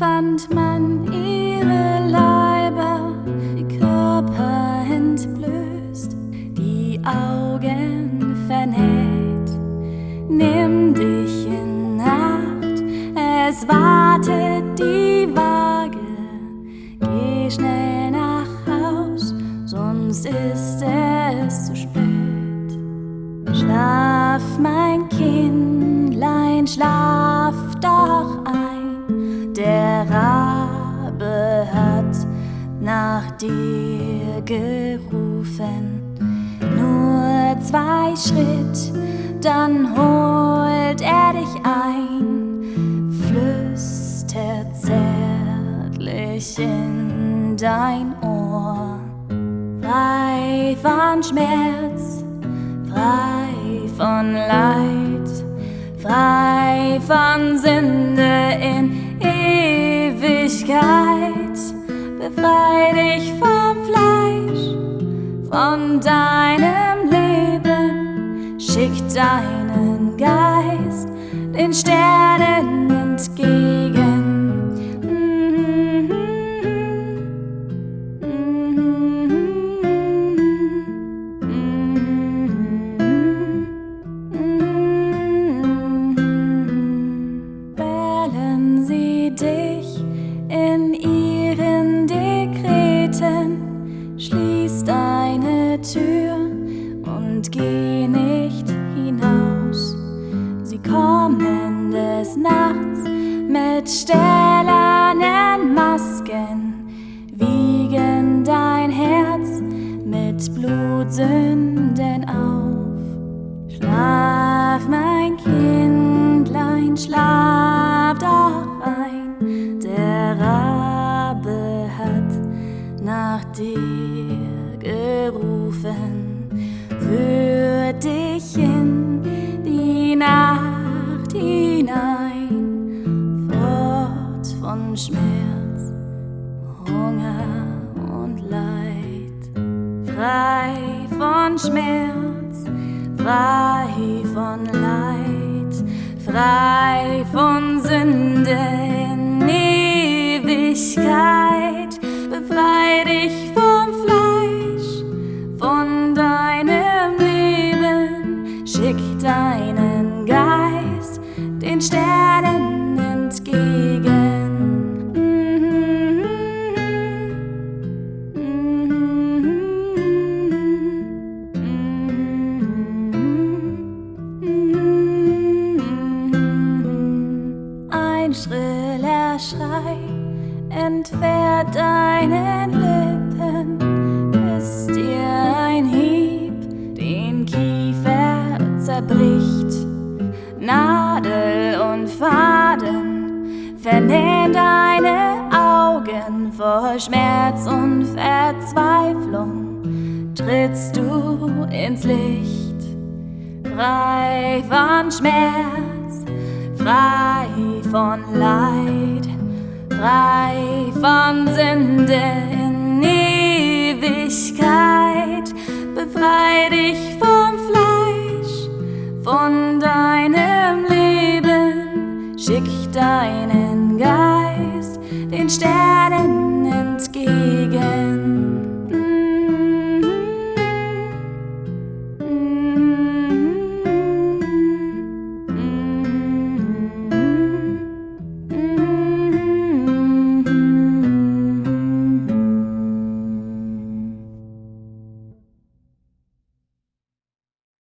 fand man ihre Leiber, die Körper entblößt, die Augen vernäht. Nimm dich in Acht, es wartet die Waage. Geh schnell nach Haus, sonst ist es zu spät. Schlaf, mein Kindlein, schlaf dir gerufen. Nur zwei Schritt, dann holt er dich ein, flüstert zärtlich in dein Ohr. Frei von Schmerz, frei von Leid, frei von Sünde in Ewigkeit. Befrei dich vom Fleisch, von deinem Leben, schick deinen Geist den Sternen entgegen. Kommen des Nachts mit stählernen Masken, wiegen dein Herz mit Blutsünden auf. Schlaf, mein Kindlein, schlaf doch ein. Der Rabe hat nach dir gerufen, führt dich in die Nacht hinein, fort von Schmerz, Hunger und Leid, frei von Schmerz, frei von Leid, frei von Sünde Ein schriller Schrei entfährt deinen Lippen, bis dir ein Hieb den Kiefer zerbricht. Nadel und Faden vernähen deine Augen vor Schmerz und Verzweiflung. Trittst du ins Licht, frei von Schmerz, frei von Leid, frei von Sünde in Ewigkeit, befrei dich vom Fleisch, von deinem Leben, schick deinen Geist den Sternen